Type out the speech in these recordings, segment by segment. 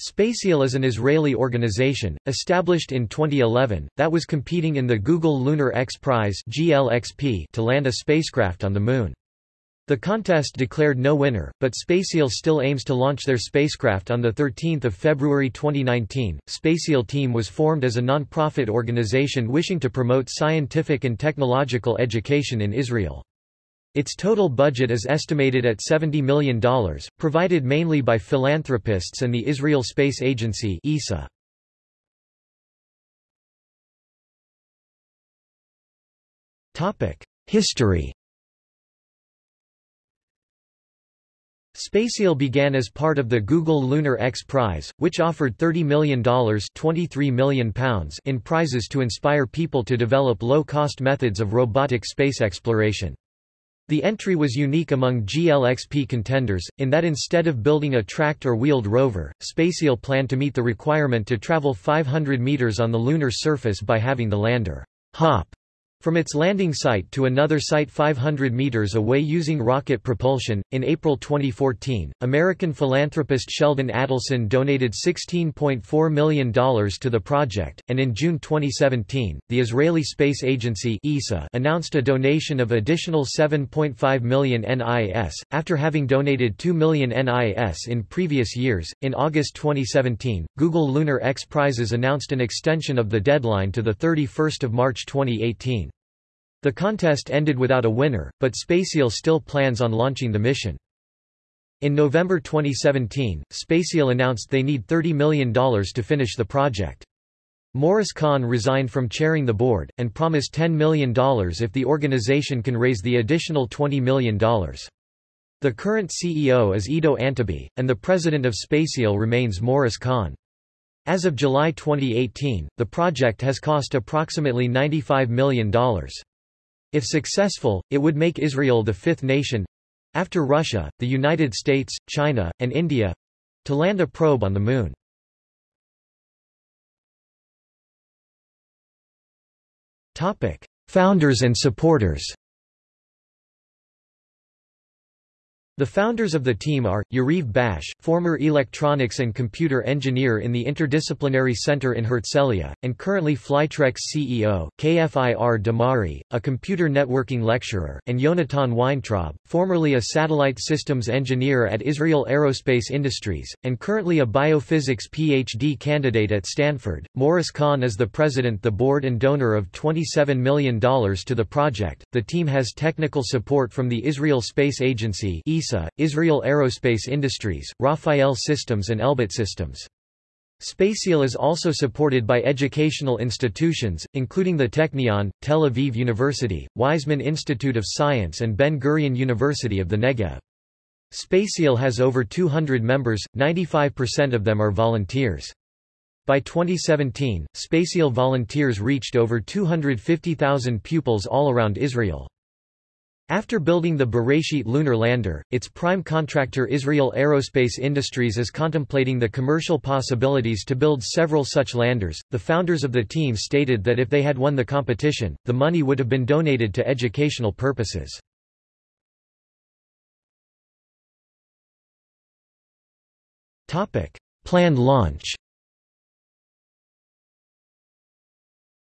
SpaceIL is an Israeli organization, established in 2011, that was competing in the Google Lunar X Prize to land a spacecraft on the Moon. The contest declared no winner, but SpaceIL still aims to launch their spacecraft on 13 February 2019. SpaceIL team was formed as a non-profit organization wishing to promote scientific and technological education in Israel. Its total budget is estimated at $70 million, provided mainly by philanthropists and the Israel Space Agency ESA. History SpaceIL began as part of the Google Lunar X Prize, which offered $30 million £23 million in prizes to inspire people to develop low-cost methods of robotic space exploration. The entry was unique among GLXP contenders, in that instead of building a tracked or wheeled rover, SpaceIL planned to meet the requirement to travel 500 meters on the lunar surface by having the lander hop from its landing site to another site 500 meters away using rocket propulsion, in April 2014, American philanthropist Sheldon Adelson donated $16.4 million to the project, and in June 2017, the Israeli Space Agency ESA announced a donation of additional 7.5 million NIS, after having donated 2 million NIS in previous years. In August 2017, Google Lunar X Prizes announced an extension of the deadline to 31 March 2018. The contest ended without a winner, but SpaceIL still plans on launching the mission. In November 2017, SpaceIL announced they need $30 million to finish the project. Morris Kahn resigned from chairing the board, and promised $10 million if the organization can raise the additional $20 million. The current CEO is Ido Antebi, and the president of SpaceIL remains Morris Kahn. As of July 2018, the project has cost approximately $95 million. If successful, it would make Israel the fifth nation—after Russia, the United States, China, and India—to land a probe on the Moon. Founders and supporters The founders of the team are, Yariv Bash, former electronics and computer engineer in the Interdisciplinary Center in Herzliya, and currently Flytrex CEO, Kfir Damari, a computer networking lecturer, and Yonatan Weintraub, formerly a satellite systems engineer at Israel Aerospace Industries, and currently a biophysics PhD candidate at Stanford. Morris Kahn is the president the board and donor of $27 million to the project. The team has technical support from the Israel Space Agency ESA, Israel Aerospace Industries, Rafael Systems and Elbit Systems. SpaceIL is also supported by educational institutions, including the Technion, Tel Aviv University, Weizmann Institute of Science and Ben-Gurion University of the Negev. SpaceIL has over 200 members, 95% of them are volunteers. By 2017, SpaceIL volunteers reached over 250,000 pupils all around Israel. After building the Beresheet lunar lander, its prime contractor Israel Aerospace Industries is contemplating the commercial possibilities to build several such landers. The founders of the team stated that if they had won the competition, the money would have been donated to educational purposes. Topic: Planned launch.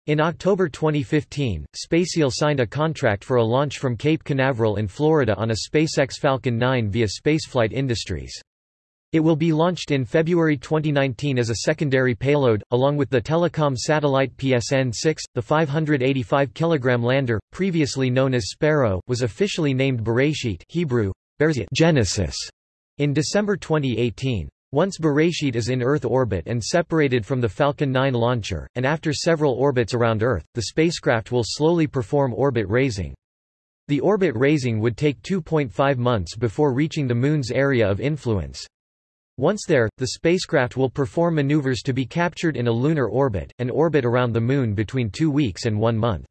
In October 2015, SpaceIL signed a contract for a launch from Cape Canaveral in Florida on a SpaceX Falcon 9 via Spaceflight Industries. It will be launched in February 2019 as a secondary payload, along with the telecom satellite PSN-6. The 585 kg lander, previously known as Sparrow, was officially named Beresheet Hebrew, Genesis in December 2018. Once Beresheet is in Earth orbit and separated from the Falcon 9 launcher, and after several orbits around Earth, the spacecraft will slowly perform orbit raising. The orbit raising would take 2.5 months before reaching the Moon's area of influence. Once there, the spacecraft will perform maneuvers to be captured in a lunar orbit, and orbit around the Moon between two weeks and one month.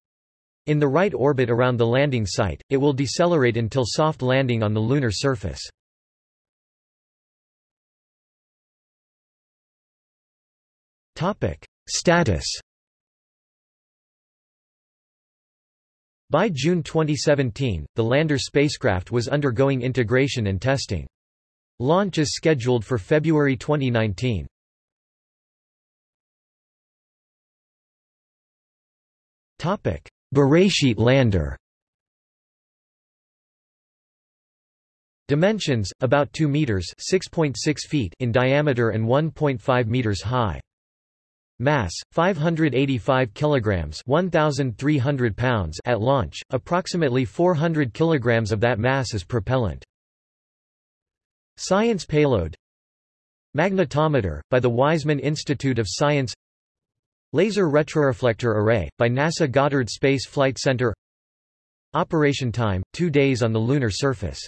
In the right orbit around the landing site, it will decelerate until soft landing on the lunar surface. Topic. Status By June 2017, the lander spacecraft was undergoing integration and testing. Launch is scheduled for February 2019. Topic: Beresheet lander. Dimensions: about 2 meters (6.6 feet) in diameter and 1.5 meters high. Mass 585 kilograms, 1300 pounds at launch. Approximately 400 kilograms of that mass is propellant. Science payload Magnetometer by the Weizmann Institute of Science Laser retroreflector array by NASA Goddard Space Flight Center Operation time 2 days on the lunar surface